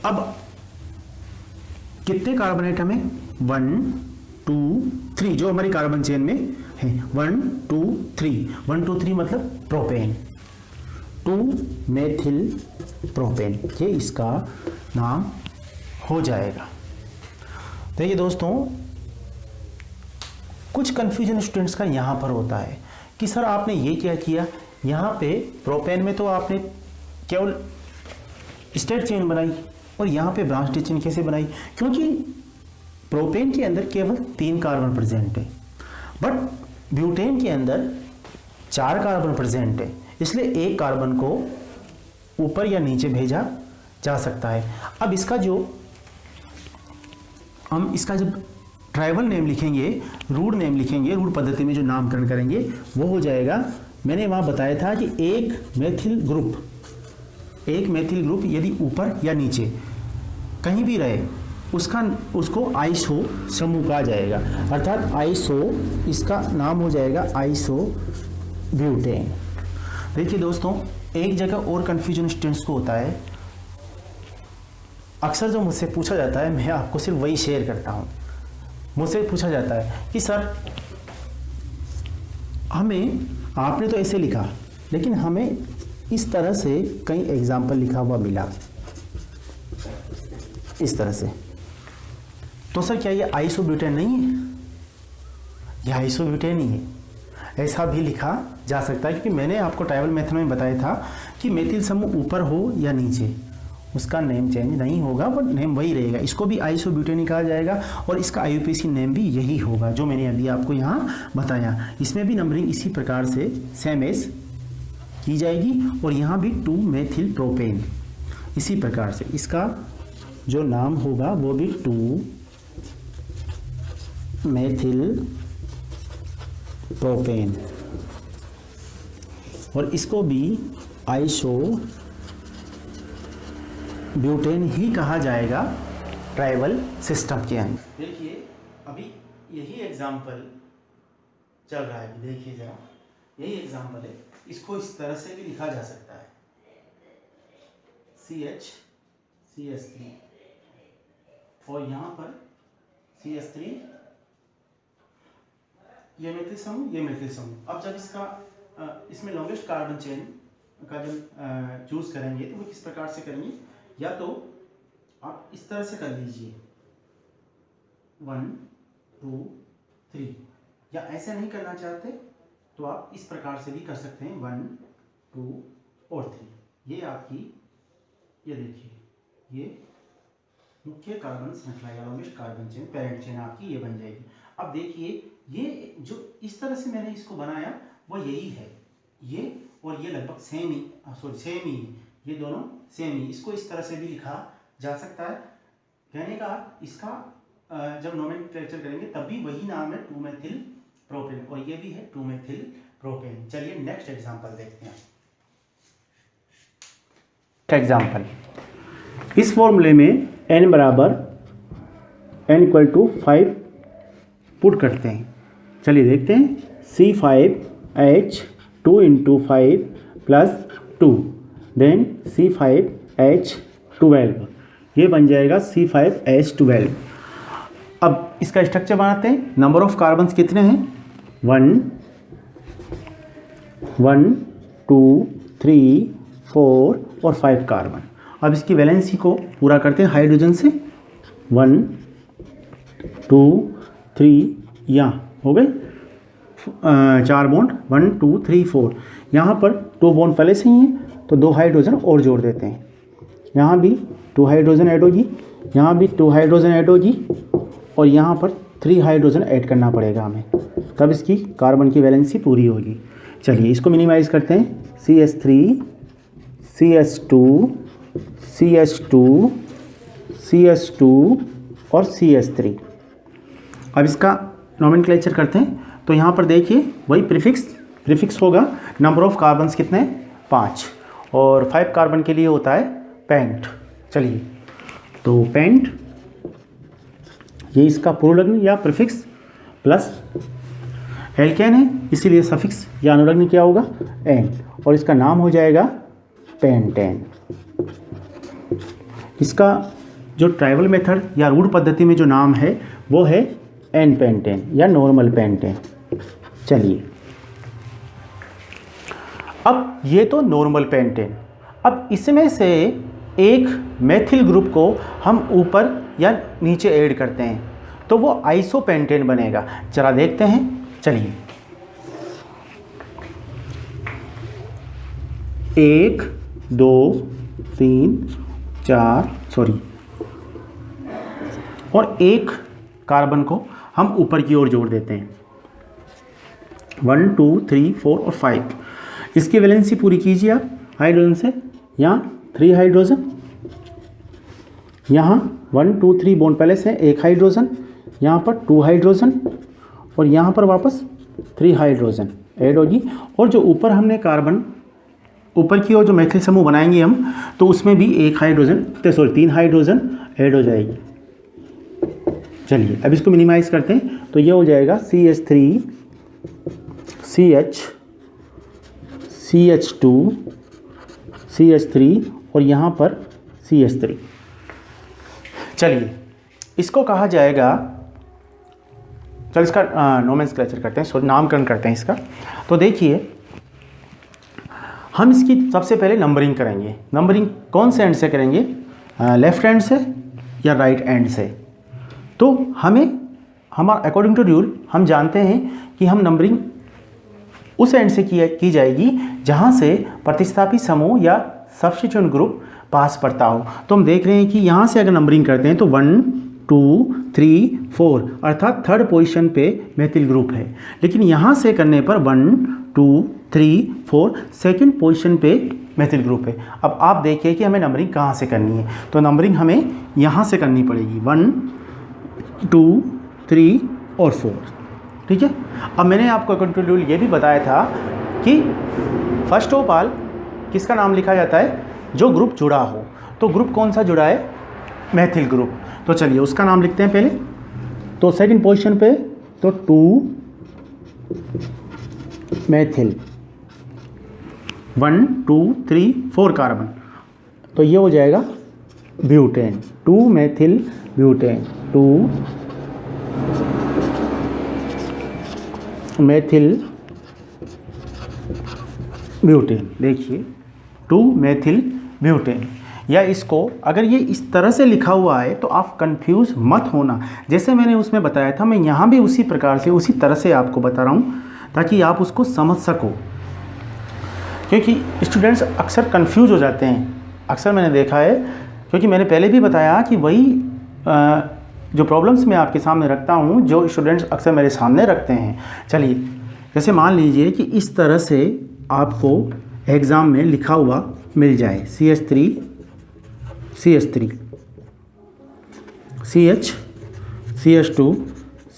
अब कितने कार्बन आइटम है वन टू थ्री जो हमारी कार्बन चेन में है। One two three one two three मतलब प्रोपेन टू मेथिल प्रोपेन ये इसका नाम हो जाएगा। देखिए दोस्तों कुछ कंफ्यूजन स्टूडेंट्स का यहाँ पर होता है कि सर आपने ये क्या किया? यहाँ पे प्रोपेन में तो आपने केवल स्टेट चेन बनाई और यहाँ पे ब्रांच चेन कैसे बनाई? क्योंकि प्रोपेन के अंदर केवल तीन कार्बन प्रेजेंट है बट ब्यूटेन के अंदर चार कार्बन प्रेजेंट है, इसलिए एक कार्बन को ऊपर या नीचे भेजा जा सकता है। अब इसका जो हम इसका जब ट्राइबल नेम लिखेंगे रूढ़ नेम लिखेंगे रूढ़ पद्धति में जो नामकरण करेंगे, वो हो जाएगा। मैंने वहाँ बताया था कि एक मैथिल ग्रुप एक मैथिल ग्रुप यदि ऊपर या नीचे कहीं भी रहे, उसका, उसको आइसो समूह कहा जाएगा। अर्थात आइसो इसका नाम हो जाएगा आइसो ब्यूटेन देखिए दोस्तों, एक जगह और कन्फ्यूज़न स्टूडेंट्स को होता है। अक्सर जो मुझसे पूछा जाता है, मैं आपको सिर्फ़ वही शेयर करता हूँ। मुझसे पूछा जाता है कि, सर, हमें, आपने तो ऐसे लिखा, लेकिन हमें इस तरह से कई एग्ज़ाम्पल लिखा हुआ मिला। इस तरह से। तो सर, क्या ये आइसोब्यूटेन नहीं है? ये आइसोब्यूटेन ही है। ऐसा भी लिखा जा सकता है, क्योंकि मैंने आपको ट्राइवल मेथड में बताया था कि मेथिल समूह ऊपर हो या नीचे। उसका नेम चेंज नहीं होगा बट नेम वही रहेगा। इसको भी आइसोब्यूटेन कहा जाएगा और इसका आईयूपीसी नेम भी यही होगा, जो मैंने अभी आपको यहाँ बताया। इसमें भी नंबरिंग इसी प्रकार से सेम एस की जाएगी और यहाँ भी टू मेथिल प्रोपेन इसी प्रकार से इसका जो नाम होगा, वो भी टू मेथिल प्रोपेन और इसको भी आइसो ब्यूटेन ही कहा जाएगा ट्राइबल सिस्टम के अंदर। देखिए, अभी यही एग्जांपल चल रहा है देखिए जरा। यही एग्जांपल है। इसको इस तरह से भी लिखा जा सकता है। C H C S three और यहाँ पर सी एस थ्री ये मिथिल समूह, ये मिथिल समूह। अब जब इसका इसमें लॉन्गेस्ट कार्बन चेन का जब चूज़ करेंगे तो वो किस प्रकार से करेंगे? या तो आप इस तरह से कर लीजिए। वन टू थ्री या ऐसे नहीं करना चाहते तो आप इस प्रकार से भी कर सकते हैं। वन टू और थ्री ये आपकी, ये देखिए, ये मुख्य कार्बन श्रृंखला कार्बन चेन पेरेंट चेन आपकी ये बन जाएगी। अब देखिए, ये जो इस तरह से मैंने इसको बनाया, वो यही है। ये और ये लगभग सेम ही सॉरी सेम ही। ये दोनों सेम ही इसको इस तरह से भी लिखा जा सकता है। कहने का इसका जब नोमेन करेंगे तब भी वही नाम है टू मैथिल प्रोपेन और ये भी है टू मेथिल प्रोपेन चलिए नेक्स्ट एग्जांपल देखते हैं। एग्जांपल इस फॉर्मूले में n बराबर n equal to five put करते हैं। चलिए देखते हैं। C five H two into five plus two then C five H twelve ये बन जाएगा सी फाइव एच ट्वेल्व अब इसका स्ट्रक्चर बनाते हैं. नंबर ऑफ़ कार्बन कितने हैं? One one two three four और फाइव कार्बन अब इसकी वैलेंसी को पूरा करते हैं हाइड्रोजन से. वन टू थ्री यहाँ हो गए? चार bond one two three four यहाँ पर टू बॉन्ड पहले से ही हैं. तो दो हाइड्रोजन और जोड़ देते हैं। यहाँ भी टू हाइड्रोजन ऐड होगी यहाँ भी टू हाइड्रोजन ऐड होगी और यहाँ पर थ्री हाइड्रोजन ऐड करना पड़ेगा हमें। तब इसकी कार्बन की वैलेंसी पूरी होगी। चलिए इसको मिनिमाइज़ करते हैं। C S three C S two C S two C S two और सी एस थ्री अब इसका नॉमिन करते हैं। तो यहाँ पर देखिए, वही प्रीफिक्स प्रीफिक्स होगा। नंबर ऑफ़ कार्बन्स कितने पाँच। और फाइव कार्बन के लिए होता है पेंट चलिए तो पेंट ये इसका पूर्वलग्न या प्रीफिक्स प्लस एल्केन है, इसीलिए सफिक्स या अनुलग्न क्या होगा? एन और इसका नाम हो जाएगा पेंटेन इसका जो ट्राइबल मेथड या रूढ़ पद्धति में जो नाम है, वो है एन पेंटेन या नॉर्मल पेंटेन चलिए अब ये तो नॉर्मल पेंटेन अब इसमें से एक मेथिल ग्रुप को हम ऊपर या नीचे ऐड करते हैं तो वो आइसोपेंटेन बनेगा। जरा देखते हैं, चलिए। एक, दो, तीन, चार सॉरी और एक कार्बन को हम ऊपर की ओर जोड़ देते हैं। वन टू थ्री फोर और फाइव इसकी वैलेंसी पूरी कीजिए आप? हाइड्रोजन से। यहाँ थ्री हाइड्रोजन यहाँ वन टू थ्री बोन पैलेस है, एक हाइड्रोजन यहाँ पर टू हाइड्रोजन और यहाँ पर वापस थ्री हाइड्रोजन ऐड होगी। और जो ऊपर हमने कार्बन ऊपर की ओर जो मैथिल समूह बनाएँगे हम तो उसमें भी एक हाइड्रोजन सॉरी तीन हाइड्रोजन ऐड हो जाएगी। चलिए, अब इसको मिनिमाइज करते हैं तो ये हो जाएगा C H three C H C H two C H three और यहाँ पर सी एच थ्री चलिए, इसको कहा जाएगा, चल इसका नोमेंस क्लेचर करते हैं, सॉरी, नामकरण करते हैं इसका। तो देखिए, हम इसकी सबसे पहले नंबरिंग करेंगे। नंबरिंग कौन से एंड से करेंगे? लेफ़्ट हैंड से या राइट right एंड से? तो हमें हमारा अकॉर्डिंग टू रूल हम जानते हैं कि हम नंबरिंग उस एंड से किया की जाएगी जहाँ से प्रतिस्थापी समूह या सब्सटीट्यूट ग्रुप पास पड़ता हो। तो हम देख रहे हैं कि यहाँ से अगर नंबरिंग करते हैं तो वन टू थ्री फोर अर्थात थर्ड पोजीशन पे मैथिल ग्रुप है। लेकिन यहाँ से करने पर one two three four second position पे मैथिल ग्रुप है। अब आप देखिए कि हमें नंबरिंग कहाँ से करनी है। तो नंबरिंग हमें यहाँ से करनी पड़ेगी। वन टू थ्री और फोर ठीक है? अब मैंने आपको कंट्रोल ये भी बताया था कि फ़र्स्ट ऑफ़ ऑल किसका नाम लिखा जाता है? जो ग्रुप जुड़ा हो। तो ग्रुप कौन सा जुड़ा है? मैथिल ग्रुप तो चलिए, उसका नाम लिखते हैं पहले। तो सेकंड पोजीशन पे तो two methyl one two three four carbon तो ये हो जाएगा butane two methyl butane two methyl butane देखिए टू मैथिल ब्यूटेन या इसको अगर ये इस तरह से लिखा हुआ है तो आप कंफ्यूज मत होना। जैसे मैंने उसमें बताया था, मैं यहाँ भी उसी प्रकार से, उसी तरह से आपको बता रहा हूँ, ताकि आप उसको समझ सको। क्योंकि स्टूडेंट्स अक्सर कंफ्यूज हो जाते हैं। अक्सर मैंने देखा है, क्योंकि मैंने पहले भी बताया कि वही जो प्रॉब्लम्स मैं आपके सामने रखता हूँ, जो स्टूडेंट्स अक्सर मेरे सामने रखते हैं। चलिए, जैसे मान लीजिए कि इस तरह से आपको एग्ज़ाम में लिखा हुआ मिल जाए। C H three C H three C H C H two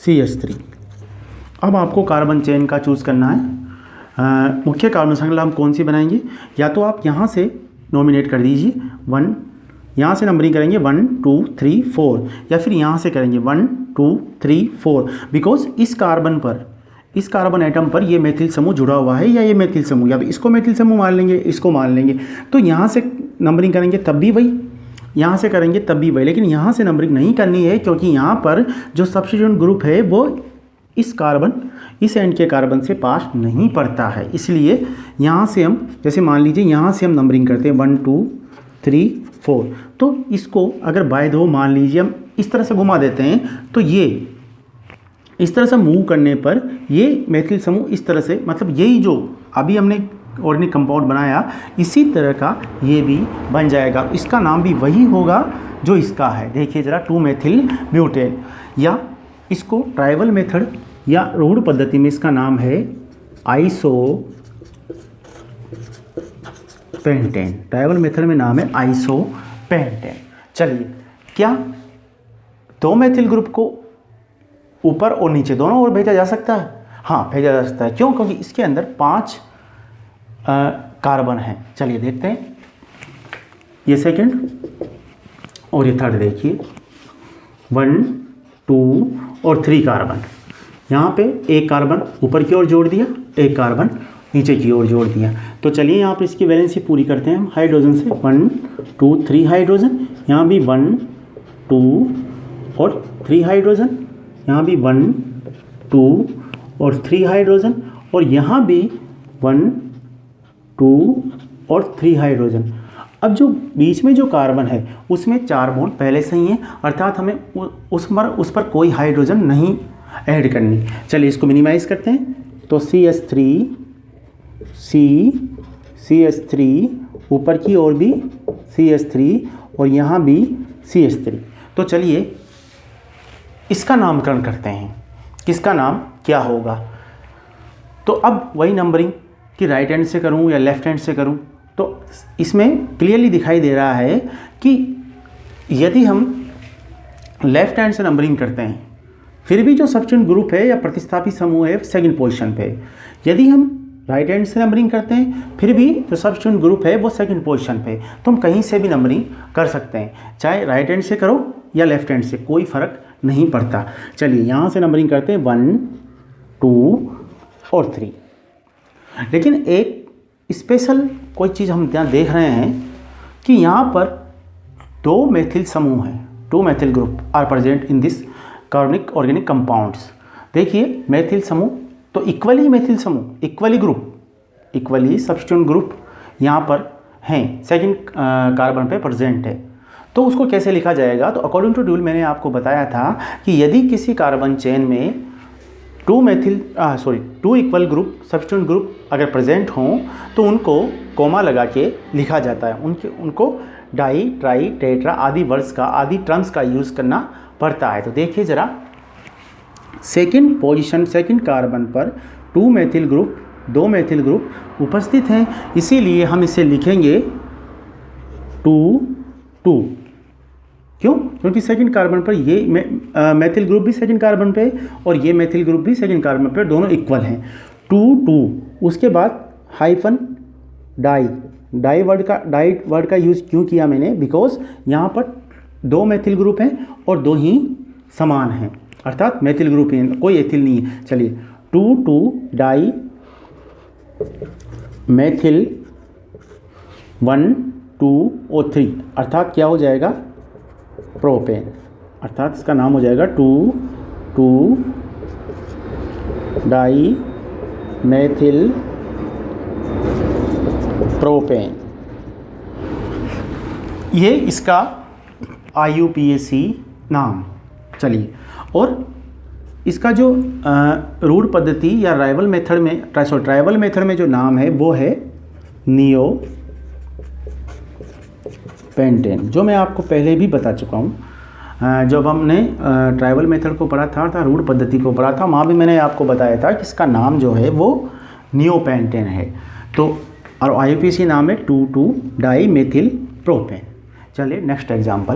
C H three अब आपको कार्बन चेन का चूज़ करना है। मुख्य कार्बन श्रृंखला हम कौन सी बनाएँगे? या तो आप यहाँ से नॉमिनेट कर दीजिए। वन यहाँ से नंबरिंग करेंगे वन टू थ्री फोर या फिर यहाँ से करेंगे one two three four because इस कार्बन पर, इस कार्बन आइटम पर ये मेथिल समूह जुड़ा हुआ है या ये मेथिल समूह? या तो इसको मेथिल समूह मान लेंगे, इसको मान लेंगे। तो यहाँ से नंबरिंग करेंगे तब भी वही। यहाँ से करेंगे तब भी वही। लेकिन यहाँ से नंबरिंग नहीं करनी है क्योंकि यहाँ पर जो सब्सिट्यूट ग्रुप है वो इस कार्बन इस एंड के कार्बन से पास नहीं पड़ता है। इसलिए यहाँ से हम, जैसे मान लीजिए यहाँ से हम नंबरिंग करते हैं वन टू थ्री फोर तो इसको अगर बाय दो मान लीजिए हम इस तरह से घुमा देते हैं तो ये, इस तरह से मूव करने पर ये मैथिल समूह इस तरह से मतलब यही जो अभी हमने ऑर्गेनिक कंपाउंड बनाया, इसी तरह का ये भी बन जाएगा। इसका नाम भी वही होगा जो इसका है। देखिए ज़रा टू मेथिल ब्यूटेन या इसको ट्राइवल मेथड या रूढ़ पद्धति में इसका नाम है आइसो पेंटेन। ट्राइबल मेथड में नाम है आइसो पेंटेन चलिए, क्या दो मेथिल ग्रुप को ऊपर और नीचे दोनों ओर भेजा जा सकता है? हाँ भेजा जा सकता है। क्यों? क्योंकि इसके अंदर पाँच कार्बन हैं। चलिए देखते हैं। ये सेकंड और ये थर्ड देखिए। वन टू और थ्री कार्बन यहाँ पे एक कार्बन ऊपर की ओर जोड़ दिया, एक कार्बन नीचे की ओर जोड़ दिया। तो चलिए यहाँ पे इसकी वैलेंसी पूरी करते हैं। हम हाइड्रोजन से वन टू थ्री हाइड्रोजन यहाँ भी वन टू और थ्री हाइड्रोजन यहाँ भी वन टू और थ्री हाइड्रोजन और यहाँ भी वन टू और थ्री हाइड्रोजन अब जो बीच में जो कार्बन है, उसमें चार बॉन्ड पहले से ही है, अर्थात हमें उस पर उस पर कोई हाइड्रोजन नहीं ऐड करनी। चलिए इसको मिनिमाइज करते हैं। तो C S three C C S three ऊपर की ओर भी सी एस थ्री और यहाँ भी सी एस थ्री तो चलिए, इसका नामकरण करते हैं। किसका नाम, क्या होगा? तो अब वही नंबरिंग कि राइट हैंड से करूँ या लेफ़्ट हैंड से करूँ। तो इसमें क्लियरली दिखाई दे रहा है कि यदि हम लेफ़्ट हैंड से नंबरिंग करते हैं, फिर भी जो सब्सटेंट ग्रुप है या प्रतिस्थापित समूह है सेकंड पोजीशन पे, यदि हम राइट हैंड से नंबरिंग करते हैं, फिर भी जो सब्सटेंट ग्रुप है, वो सेकंड पोजीशन पे। तो हम कहीं से भी नंबरिंग कर सकते हैं। चाहे राइट हैंड से करो या लेफ़्ट हैंड से, कोई फ़र्क नहीं पड़ता। चलिए, यहाँ से नंबरिंग करते हैं वन टू और थ्री लेकिन एक स्पेशल कोई चीज़ हम यहाँ देख रहे हैं कि यहाँ पर दो मैथिल समूह हैं। Two methyl group are present in this कार्बनिक ऑर्गेनिक कंपाउंड्स देखिए मैथिल समूह तो इक्वली मेथिल समूह equally group equally substituent group यहाँ पर हैं सेकंड कार्बन पे प्रेजेंट है। तो उसको कैसे लिखा जाएगा? तो अकॉर्डिंग टू ड्यूल मैंने आपको बताया था कि यदि किसी कार्बन चेन में two methyl sorry two equal group substituent group अगर प्रेजेंट हों तो उनको कोमा लगा के लिखा जाता है। उनके, उनको डाई ट्राई टेट्रा आदि वर्ड्स का, आदि टर्म्स का यूज़ करना पड़ता है। तो देखिए ज़रा सेकेंड पोजिशन, सेकेंड कार्बन पर टू मेथिल ग्रुप दो मेथिल ग्रुप उपस्थित हैं। इसीलिए हम इसे लिखेंगे टू टू। क्यों? क्योंकि सेकंड कार्बन पर ये मेथिल ग्रुप भी सेकंड कार्बन पे और ये मेथिल ग्रुप भी सेकंड कार्बन पे, दोनों इक्वल हैं। Two two. उसके बाद हाइफन डाई डाई वर्ड का डाई वर्ड का यूज़ क्यों किया मैंने? बिकॉज़ यहाँ पर दो मेथिल ग्रुप हैं और दो ही समान हैं। अर्थात मेथिल ग्रुप ही कोई एथिल नहीं है। चलिए, two two, di methyl one, two, ओ, थ्री। अर्थात क्या हो जाएगा? प्रोपेन। अर्थात इसका नाम हो जाएगा two two, di methyl propane. ये इसका आई नाम। चलिए और इसका जो रूढ़ पद्धति या राइवल मेथड में सॉरी ट्राइवल मेथड में जो नाम है, वो है नियो पेंटेन, जो मैं आपको पहले भी बता चुका हूँ। जब हमने ट्राइवल मेथड को पढ़ा था था रूढ़ पद्धति को पढ़ा था, वहाँ भी मैंने आपको बताया था कि इसका नाम जो है, वो नियो पेंटेन है। तो और आई नाम है two two di methyl propane. चलिए, नेक्स्ट एग्ज़ाम्पल।